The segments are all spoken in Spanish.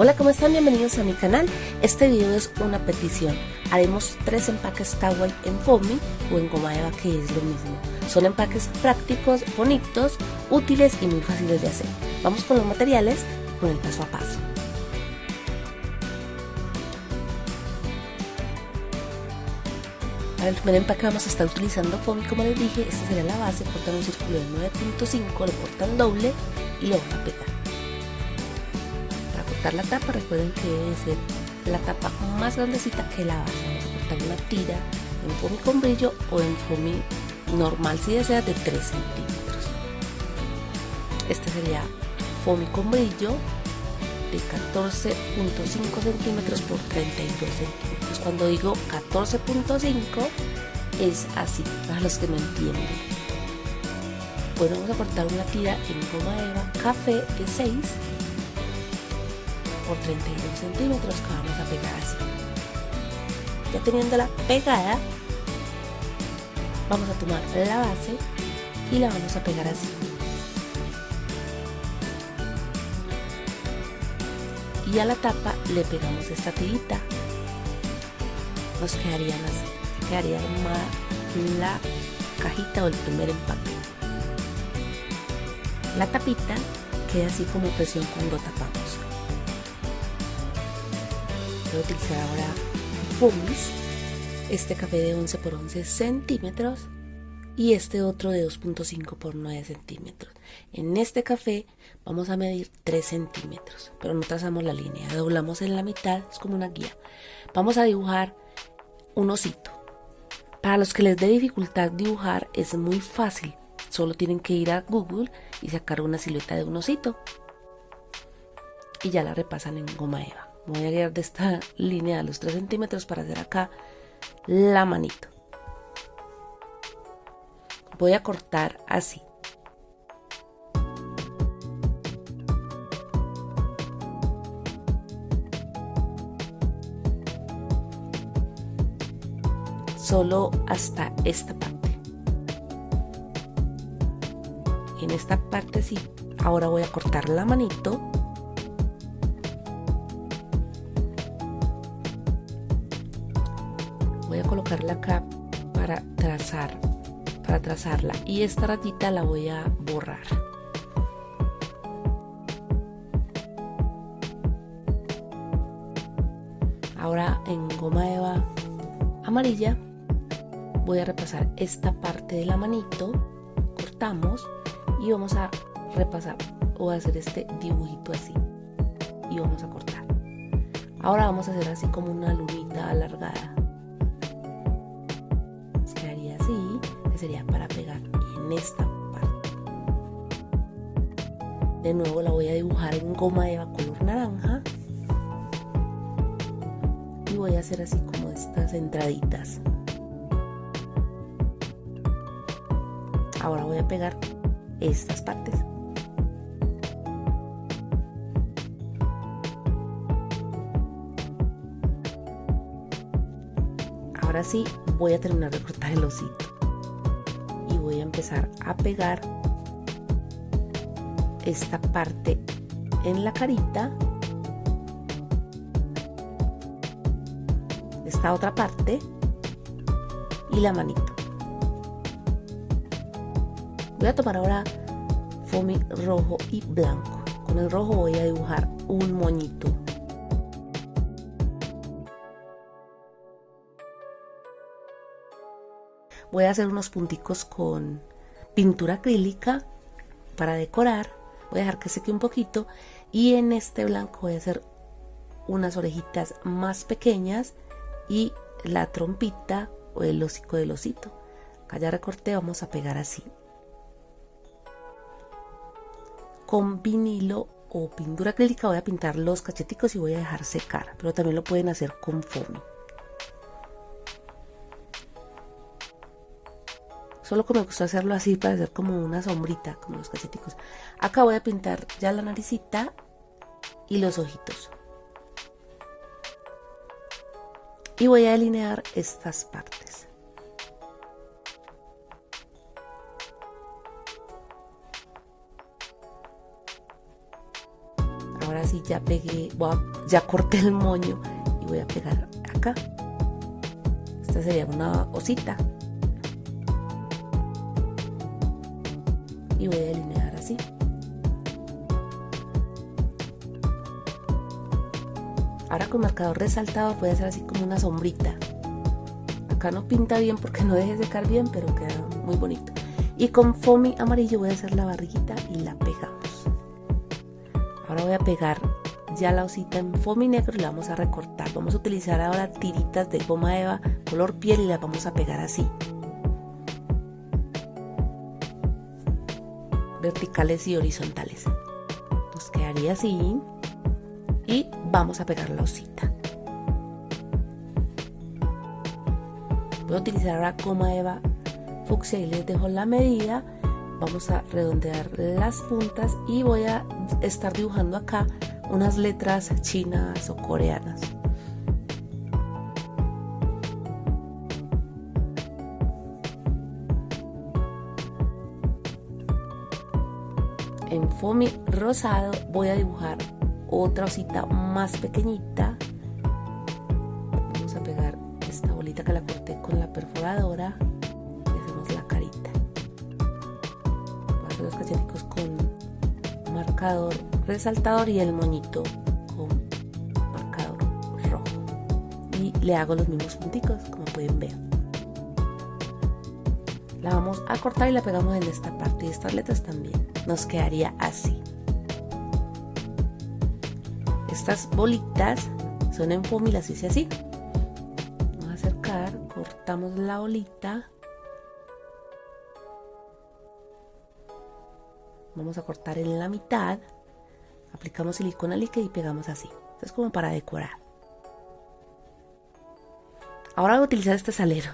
Hola, ¿cómo están? Bienvenidos a mi canal. Este video es una petición. Haremos tres empaques Kawaii en foamy o en goma eva, que es lo mismo. Son empaques prácticos, bonitos, útiles y muy fáciles de hacer. Vamos con los materiales con el paso a paso. Para el primer empaque vamos a estar utilizando foamy, como les dije, esta sería la base, cortan un círculo de 9.5, lo cortan doble y lo van a pegar la tapa, recuerden que debe ser la tapa más grandecita que la base. Vamos a cortar una tira en foamy con brillo o en foamy normal si desea de 3 centímetros. Este sería foamy con brillo de 14.5 centímetros por 32 centímetros. Cuando digo 14.5 es así, para los que no entienden. Bueno, vamos a cortar una tira en goma eva café de 6 por 32 centímetros que vamos a pegar así. Ya teniéndola pegada, vamos a tomar la base y la vamos a pegar así. Y a la tapa le pegamos esta tirita. Nos quedarían así, quedaría más la cajita o el primer empaque. La tapita queda así como presión cuando tapamos voy a utilizar ahora Fumis, este café de 11 por 11 centímetros y este otro de 2.5 por 9 centímetros. En este café vamos a medir 3 centímetros, pero no trazamos la línea, doblamos en la mitad, es como una guía. Vamos a dibujar un osito. Para los que les dé dificultad dibujar es muy fácil, solo tienen que ir a Google y sacar una silueta de un osito y ya la repasan en goma eva voy a guiar de esta línea a los 3 centímetros para hacer acá la manito. Voy a cortar así. Solo hasta esta parte. En esta parte sí. Ahora voy a cortar la manito voy a colocarla acá para trazar para trazarla. Y esta ratita la voy a borrar. Ahora en goma eva amarilla voy a repasar esta parte de la manito cortamos y vamos a repasar o hacer este dibujito así. Y vamos a cortar. Ahora vamos a hacer así como una lunita alargada sería para pegar en esta parte. De nuevo la voy a dibujar en goma eva color naranja. Y voy a hacer así como estas entraditas. Ahora voy a pegar estas partes. Ahora sí voy a terminar de cortar el osito a pegar esta parte en la carita. Esta otra parte y la manito. Voy a tomar ahora foamy rojo y blanco. Con el rojo voy a dibujar un moñito voy a hacer unos punticos con pintura acrílica para decorar. Voy a dejar que seque un poquito. Y en este blanco voy a hacer unas orejitas más pequeñas y la trompita o el hocico del osito. Acá ya recorté vamos a pegar así. Con vinilo o pintura acrílica voy a pintar los cacheticos y voy a dejar secar pero también lo pueden hacer con foamy Solo que me gusta hacerlo así para hacer como una sombrita, como los cacheticos. Acá voy a pintar ya la naricita y los ojitos. Y voy a delinear estas partes. Ahora sí ya pegué, ya corté el moño y voy a pegar acá. Esta sería una osita. Y voy a delinear así. Ahora con marcador resaltado voy a hacer así como una sombrita. Acá no pinta bien porque no deje secar bien, pero queda muy bonito. Y con foamy amarillo voy a hacer la barriguita y la pegamos. Ahora voy a pegar ya la osita en foamy negro y la vamos a recortar. Vamos a utilizar ahora tiritas de goma eva color piel y las vamos a pegar así. Verticales y horizontales. Nos quedaría así. Y vamos a pegar la osita. Voy a utilizar ahora goma eva fucsia y les dejo la medida vamos a redondear las puntas y voy a estar dibujando acá unas letras chinas o coreanas en foamy rosado voy a dibujar otra osita más pequeñita. Vamos a pegar esta bolita que la corté con la perforadora con marcador resaltador y el moñito con marcador rojo. Y le hago los mismos punticos como pueden ver. La vamos a cortar y la pegamos en esta parte. Y estas letras también nos quedaría así. Estas bolitas son en foamy las hice así. Vamos a acercar cortamos la bolita. Vamos a cortar en la mitad aplicamos silicona líquida y pegamos así. Esto es como para decorar. Ahora voy a utilizar este salero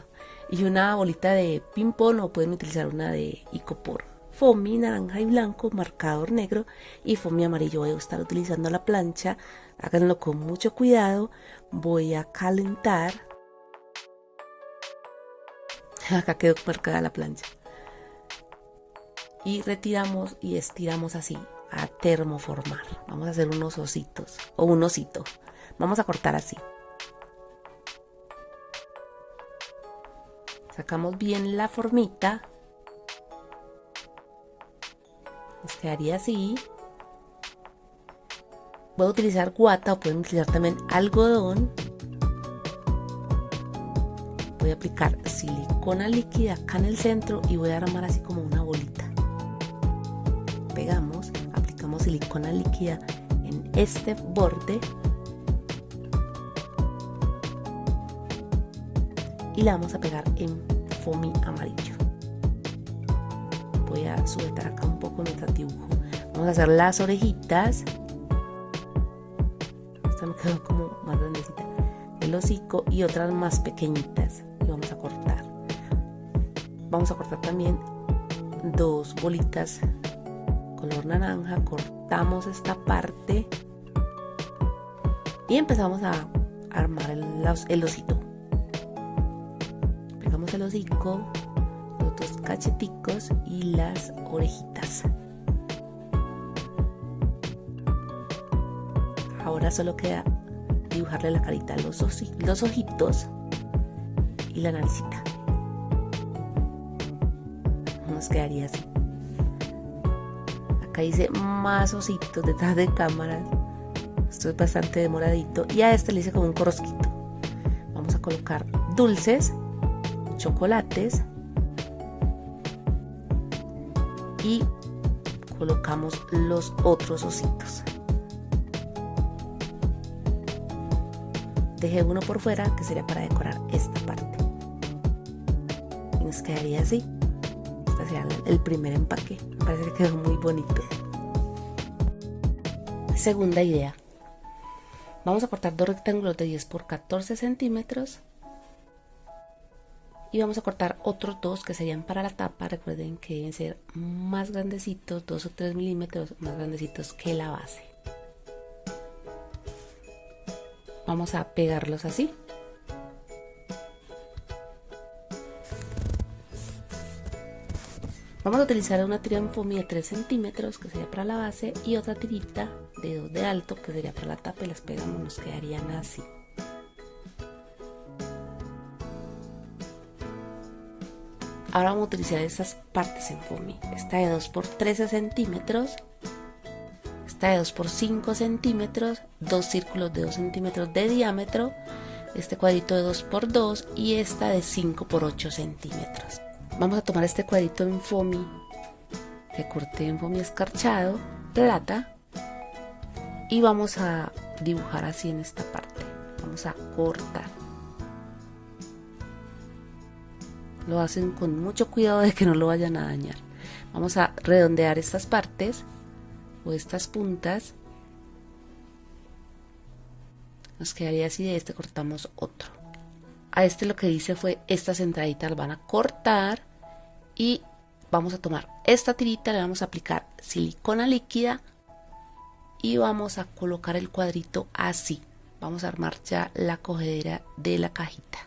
y una bolita de ping pong o pueden utilizar una de icopor foamy naranja y blanco marcador negro y foamy amarillo voy a estar utilizando la plancha háganlo con mucho cuidado voy a calentar acá quedó marcada la plancha y retiramos y estiramos así a termoformar. Vamos a hacer unos ositos o un osito. Vamos a cortar así. Sacamos bien la formita. Quedaría así. Voy a utilizar guata o pueden utilizar también algodón. Voy a aplicar silicona líquida acá en el centro y voy a armar así como una bolita pegamos, aplicamos silicona líquida en este borde y la vamos a pegar en foamy amarillo. Sujetar acá un poco nuestro dibujo. Vamos a hacer las orejitas. Esta me quedó como más grandecita. El hocico y otras más pequeñitas. Y vamos a cortar. Vamos a cortar también dos bolitas color naranja, cortamos esta parte y empezamos a armar el, el osito. Pegamos el hocico, dos cacheticos y las orejitas. Ahora solo queda dibujarle la carita, los, los ojitos y la naricita. Nos quedaría así. Acá hice más ositos detrás de cámaras. Esto es bastante demoradito. Y a este le hice como un corosquito. Vamos a colocar dulces, chocolates. Y colocamos los otros ositos. Dejé uno por fuera que sería para decorar esta parte. Y nos quedaría así el primer empaque. Me parece que quedó muy bonito. Segunda idea. Vamos a cortar dos rectángulos de 10 por 14 centímetros. Y vamos a cortar otros dos que serían para la tapa. Recuerden que deben ser más grandecitos, 2 o 3 milímetros más grandecitos que la base. Vamos a pegarlos así. Vamos a utilizar una foamy de 3 centímetros que sería para la base y otra tirita de 2 de alto que sería para la tapa y las pegamos nos quedarían así ahora vamos a utilizar estas partes en foamy. Esta de 2 por 13 centímetros esta de 2 por 5 centímetros dos círculos de 2 centímetros de diámetro este cuadrito de 2 por 2 y esta de 5 por 8 centímetros. Vamos a tomar este cuadrito en foamy que corté en foamy escarchado plata y vamos a dibujar así en esta parte. Vamos a cortar lo hacen con mucho cuidado de que no lo vayan a dañar. Vamos a redondear estas partes o estas puntas. Nos quedaría así de este cortamos otro. A este lo que hice fue estas entraditas van a cortar y vamos a tomar esta tirita le vamos a aplicar silicona líquida y vamos a colocar el cuadrito así. Vamos a armar ya la cogedera de la cajita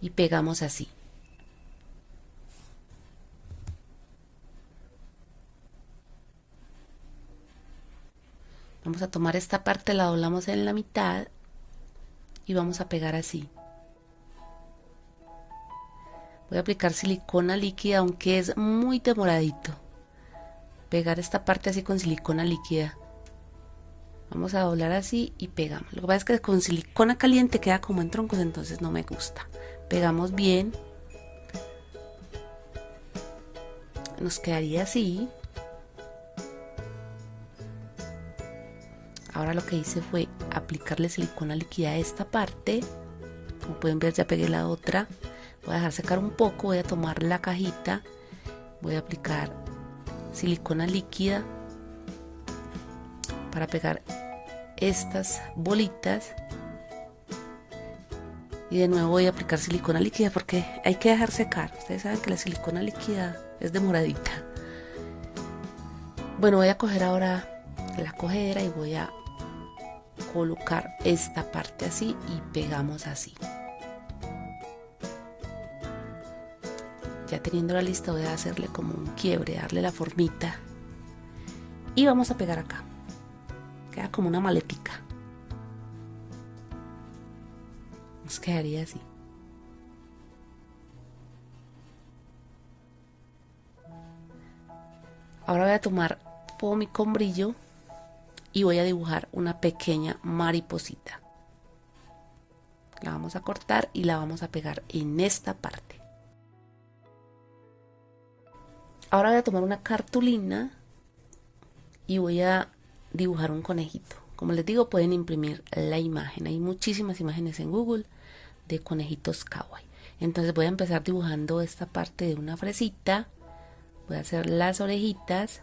y pegamos así vamos a tomar esta parte la doblamos en la mitad y vamos a pegar así. Voy a aplicar silicona líquida aunque es muy demoradito. Pegar esta parte así con silicona líquida. Vamos a doblar así y pegamos. Lo que pasa es que con silicona caliente queda como en troncos entonces no me gusta. Pegamos bien. Nos quedaría así ahora lo que hice fue aplicarle silicona líquida a esta parte. Como pueden ver ya pegué la otra. Voy a dejar secar un poco voy a tomar la cajita. Voy a aplicar silicona líquida para pegar estas bolitas. Y de nuevo voy a aplicar silicona líquida porque hay que dejar secar. Ustedes saben que la silicona líquida es demoradita. Bueno voy a coger ahora la cogedera y voy a colocar esta parte así y pegamos así. Ya teniendo la lista voy a hacerle como un quiebre darle la formita. Y vamos a pegar acá. Queda como una maletica. Nos quedaría así. Ahora voy a tomar pomi con brillo y voy a dibujar una pequeña mariposita la vamos a cortar y la vamos a pegar en esta parte ahora voy a tomar una cartulina y voy a dibujar un conejito. Como les digo, pueden imprimir la imagen. Hay muchísimas imágenes en Google de conejitos kawaii. Entonces voy a empezar dibujando esta parte de una fresita. Voy a hacer las orejitas.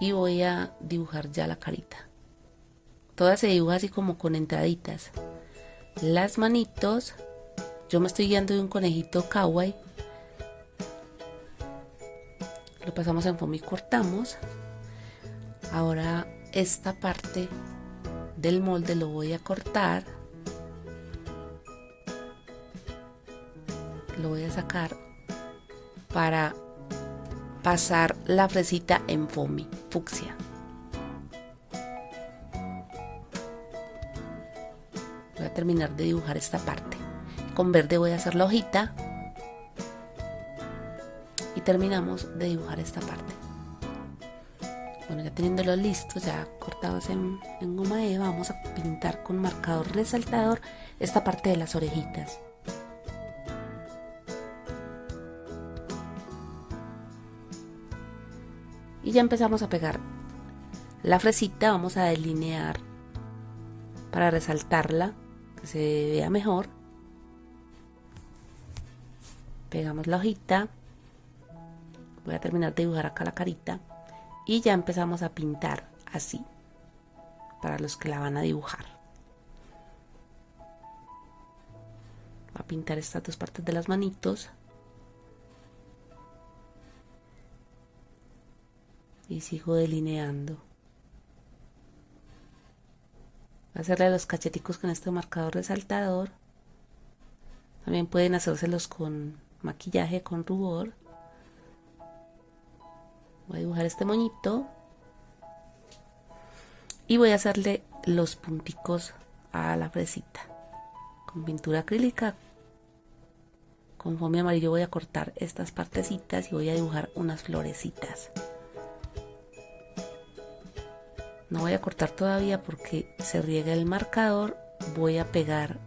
Y voy a dibujar ya la carita. Toda se dibuja así como con entraditas. Las manitos. Yo me estoy guiando de un conejito kawaii lo pasamos en foamy y cortamos ahora esta parte del molde lo voy a cortar lo voy a sacar para pasar la fresita en foamy fucsia. Voy a terminar de dibujar esta parte. Con verde voy a hacer la hojita. Terminamos de dibujar esta parte. Bueno ya teniéndolo listo ya cortados en, goma eva vamos a pintar con marcador resaltador esta parte de las orejitas y ya empezamos a pegar la fresita vamos a delinear para resaltarla que se vea mejor. Pegamos la hojita. Voy a terminar de dibujar acá la carita y ya empezamos a pintar así para los que la van a dibujar. A pintar estas dos partes de las manitos y sigo delineando hacerle los cacheticos con este marcador resaltador también pueden hacérselos con maquillaje con rubor. Voy a dibujar este moñito. Y voy a hacerle los punticos a la fresita. Con pintura acrílica. Con foamy amarillo voy a cortar estas partecitas y voy a dibujar unas florecitas. No voy a cortar todavía porque se riega el marcador. Voy a pegar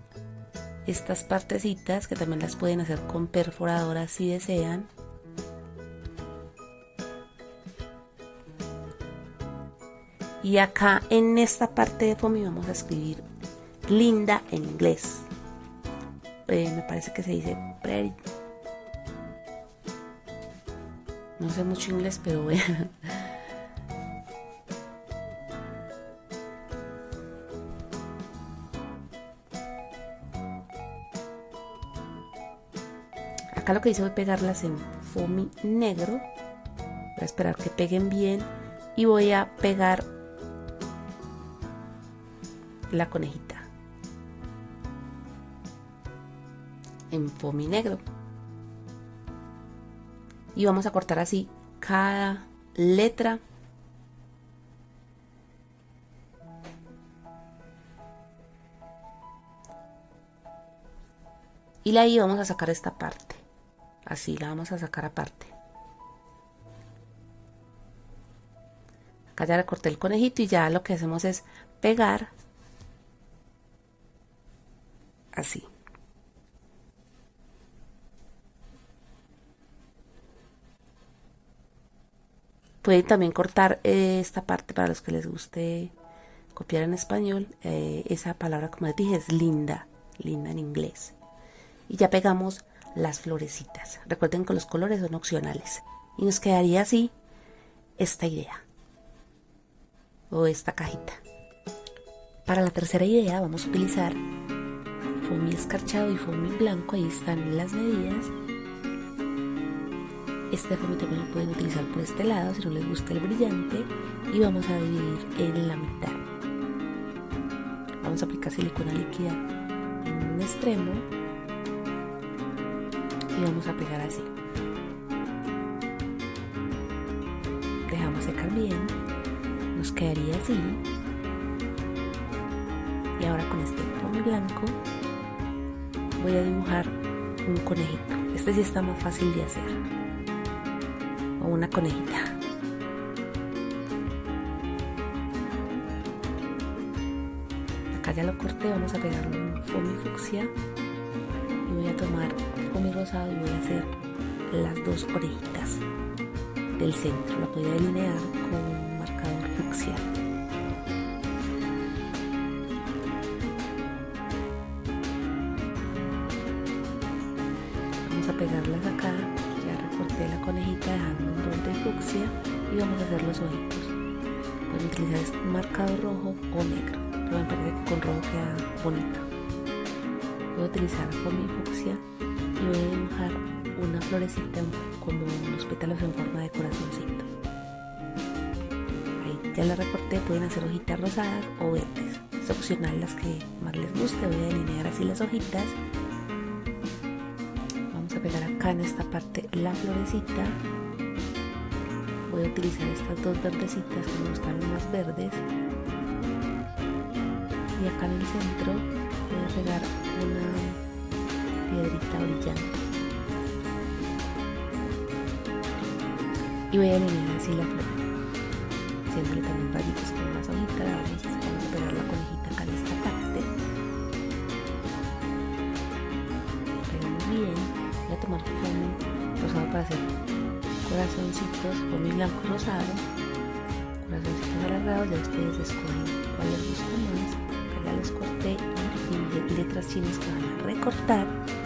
estas partecitas que también las pueden hacer con perforadora si desean. Y acá en esta parte de foamy vamos a escribir linda en inglés. Eh, me parece que se dice pretty. No sé mucho inglés, pero bueno. Acá lo que hice a pegarlas en foamy negro. Voy esperar que peguen bien y voy a pegar la conejita en foamy negro. Y vamos a cortar así cada letra y la I vamos a sacar esta parte así la vamos a sacar aparte. Acá ya le corté el conejito y ya lo que hacemos es pegar así. Pueden también cortar eh, esta parte para los que les guste copiar en español eh, esa palabra como les dije es linda linda en inglés. Y ya pegamos las florecitas. Recuerden que los colores son opcionales. Y nos quedaría así esta idea. O esta cajita. Para la tercera idea vamos a utilizar foamy escarchado y foamy blanco. Ahí están las medidas. Este foamy también lo pueden utilizar por este lado si no les gusta el brillante. Y vamos a dividir en la mitad. Vamos a aplicar silicona líquida en un extremo y vamos a pegar así. Dejamos secar bien nos quedaría así. Y ahora con este foamy blanco voy a dibujar un conejito. Este sí está más fácil de hacer. O una conejita. Acá ya lo corté vamos a pegarle un foamy fucsia y voy a tomar mi rosado y voy a hacer las dos orejitas del centro. La voy a delinear con un marcador fucsia. Vamos a pegarlas acá. Ya recorté la conejita dejando un borde fucsia y vamos a hacer los ojitos. Pueden utilizar este marcador rojo o negro, pero me parece que con rojo queda bonito. Voy a utilizar con mi fucsia y voy a dibujar una florecita como unos pétalos en forma de corazoncito. Ahí ya la recorté, pueden hacer hojitas rosadas o verdes. Es opcional las que más les guste, voy a delinear así las hojitas. Vamos a pegar acá en esta parte la florecita. Voy a utilizar estas dos verdecitas que me gustan más verdes. Y acá en el centro voy a pegar una piedrita brillante. Y voy a eliminar así la flor, haciéndole también rayitos con las hojitas. Vamos, vamos a pegar la conejita acá esta parte. Pegamos bien. Voy a tomar rosado para hacer corazoncitos, foamy blanco rosado, corazoncitos alargados. Ya ustedes escogen cuál les gusta más. Acá los corté y letras chinas que van a recortar y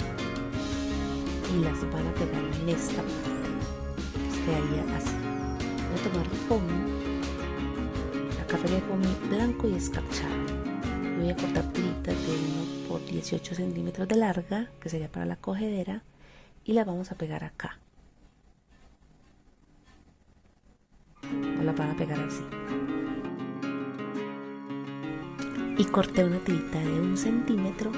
las van a pegar en esta parte. Quedaría así. Voy a tomar foamy café de foamy blanco y escarchado. Voy a cortar tiritas de 1 por 18 centímetros de larga que sería para la cogedera y la vamos a pegar acá. O la van a pegar así. Y corté una tirita de un centímetro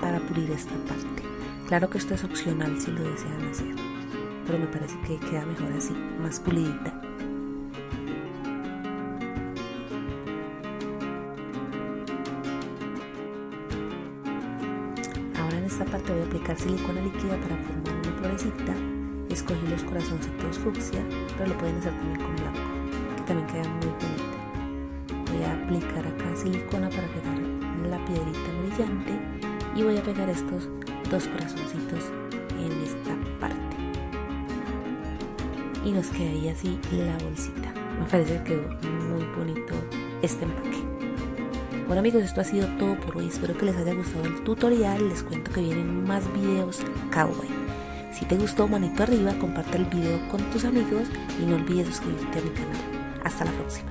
para pulir esta parte Claro que esto es opcional si lo desean hacer, pero me parece que queda mejor así, más pulidita. Ahora en esta parte voy a aplicar silicona líquida para formar una florecita. Escogí los corazoncitos fucsia, pero lo pueden hacer también con blanco, que también queda muy bonito. Voy a aplicar acá silicona para pegar la piedrita brillante y voy a pegar estos dos corazoncitos en esta parte. Y nos quedaría así la bolsita. Me parece que quedó muy bonito este empaque. Bueno amigos esto ha sido todo por hoy. Espero que les haya gustado el tutorial. Les cuento que vienen más videos kawaii si te gustó manito arriba comparte el video con tus amigos y no olvides suscribirte a mi canal. Hasta la próxima